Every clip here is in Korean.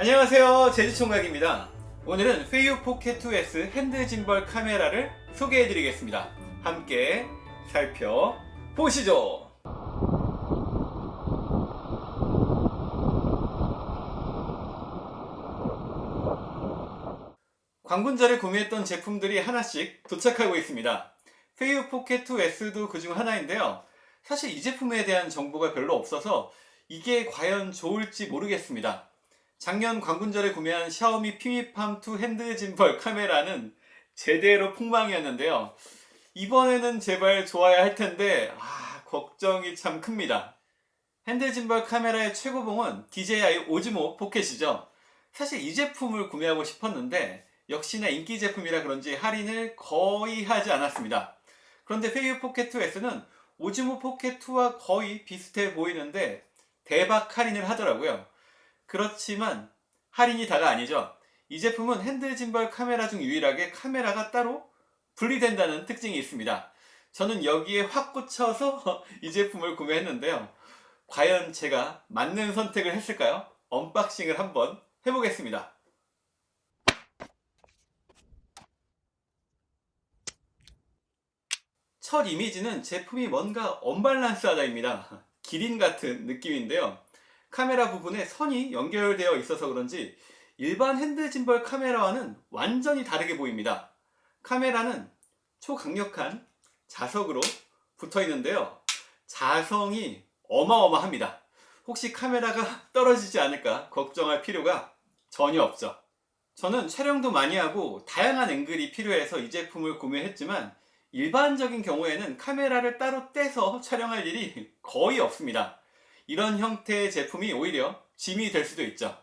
안녕하세요. 제주총각입니다. 오늘은 페이유 포켓 2S hand gimbal 카메라를 소개해 드리겠습니다. 함께 살펴보시죠. 광군절에 구매했던 제품들이 하나씩 도착하고 있습니다. 페이유 포켓 2S도 그중 하나인데요. 사실 이 제품에 대한 정보가 별로 없어서 이게 과연 좋을지 모르겠습니다 작년 광군절에 구매한 샤오미 피미팜2 hand gimbal 카메라는 제대로 폭망이었는데요. 이번에는 제발 좋아야 할 텐데 아, 걱정이 참 큽니다. hand gimbal 카메라의 최고봉은 DJI 오즈모 포켓이죠. 사실 이 제품을 구매하고 싶었는데 역시나 인기 제품이라 그런지 할인을 거의 하지 않았습니다. 그런데 페이유 포켓 2S는 오즈모 포켓 2와 거의 비슷해 보이는데 대박 할인을 하더라고요. 그렇지만 할인이 다가 아니죠. 이 제품은 hand gimbal 카메라 중 유일하게 카메라가 따로 분리된다는 특징이 있습니다. 저는 여기에 확 꽂혀서 이 제품을 구매했는데요. 과연 제가 맞는 선택을 했을까요? unboxing을 한번 해보겠습니다. 첫 이미지는 제품이 뭔가 언밸런스하다입니다. 기린 같은 느낌인데요. 카메라 부분에 선이 연결되어 있어서 그런지 일반 hand gimbal 카메라와는 완전히 다르게 보입니다. 카메라는 초강력한 자석으로 붙어 있는데요. 자성이 어마어마합니다. 혹시 카메라가 떨어지지 않을까 걱정할 필요가 전혀 없죠. 저는 촬영도 많이 하고 다양한 앵글이 필요해서 이 제품을 구매했지만 일반적인 경우에는 카메라를 따로 떼서 촬영할 일이 거의 없습니다. 이런 형태의 제품이 오히려 짐이 될 수도 있죠.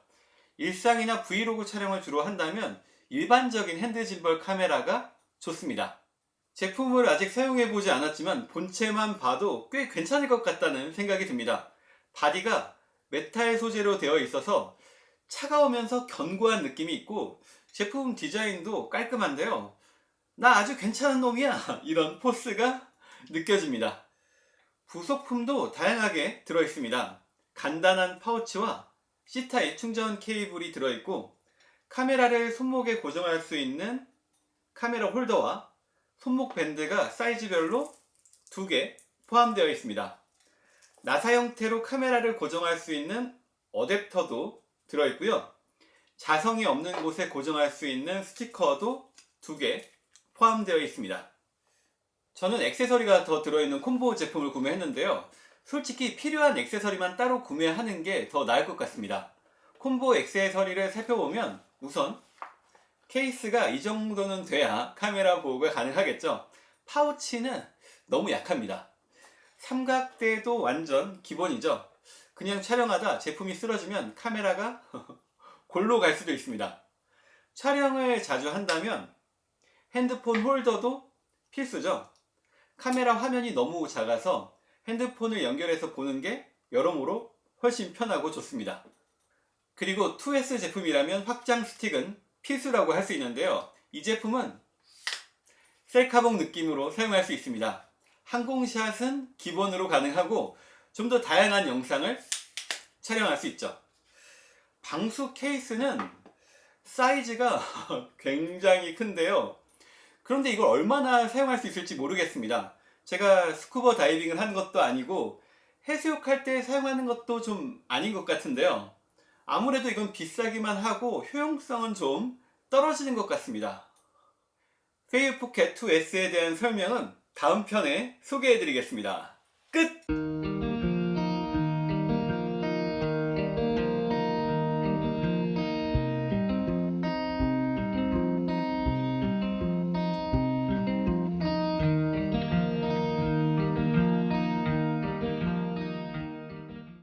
일상이나 브이로그 촬영을 주로 한다면 일반적인 hand gimbal 카메라가 좋습니다. 제품을 아직 사용해보지 않았지만 본체만 봐도 꽤 괜찮을 것 같다는 생각이 듭니다. 바디가 메탈 소재로 되어 있어서 차가우면서 견고한 느낌이 있고 제품 디자인도 깔끔한데요. 나 아주 괜찮은 놈이야 이런 포스가 느껴집니다. 부속품도 다양하게 들어있습니다. 간단한 파우치와 C타입 충전 케이블이 들어있고 카메라를 손목에 고정할 수 있는 카메라 홀더와 손목 밴드가 사이즈별로 두개 포함되어 있습니다. 나사 형태로 카메라를 고정할 수 있는 어댑터도 들어있고요. 자성이 없는 곳에 고정할 수 있는 스티커도 두개 포함되어 있습니다. 저는 액세서리가 더 들어있는 콤보 제품을 구매했는데요. 솔직히 필요한 액세서리만 따로 구매하는 게 더 나을 것 같습니다. 콤보 액세서리를 살펴보면 우선 케이스가 이 정도는 돼야 카메라 보호가 가능하겠죠. 파우치는 너무 약합니다. 삼각대도 완전 기본이죠. 그냥 촬영하다 제품이 쓰러지면 카메라가 골로 갈 수도 있습니다. 촬영을 자주 한다면 핸드폰 홀더도 필수죠. 카메라 화면이 너무 작아서 핸드폰을 연결해서 보는 게 여러모로 훨씬 편하고 좋습니다. 그리고 2S 제품이라면 확장 스틱은 필수라고 할 수 있는데요. 이 제품은 셀카봉 느낌으로 사용할 수 있습니다. 항공샷은 기본으로 가능하고 좀 더 다양한 영상을 촬영할 수 있죠. 방수 케이스는 사이즈가 굉장히 큰데요. 그런데 이걸 얼마나 사용할 수 있을지 모르겠습니다. 제가 스쿠버 다이빙을 한 것도 아니고 해수욕할 때 사용하는 것도 좀 아닌 것 같은데요. 아무래도 이건 비싸기만 하고 효용성은 좀 떨어지는 것 같습니다. 페이유 포켓 2S에 대한 설명은 다음 편에 소개해 드리겠습니다. 끝!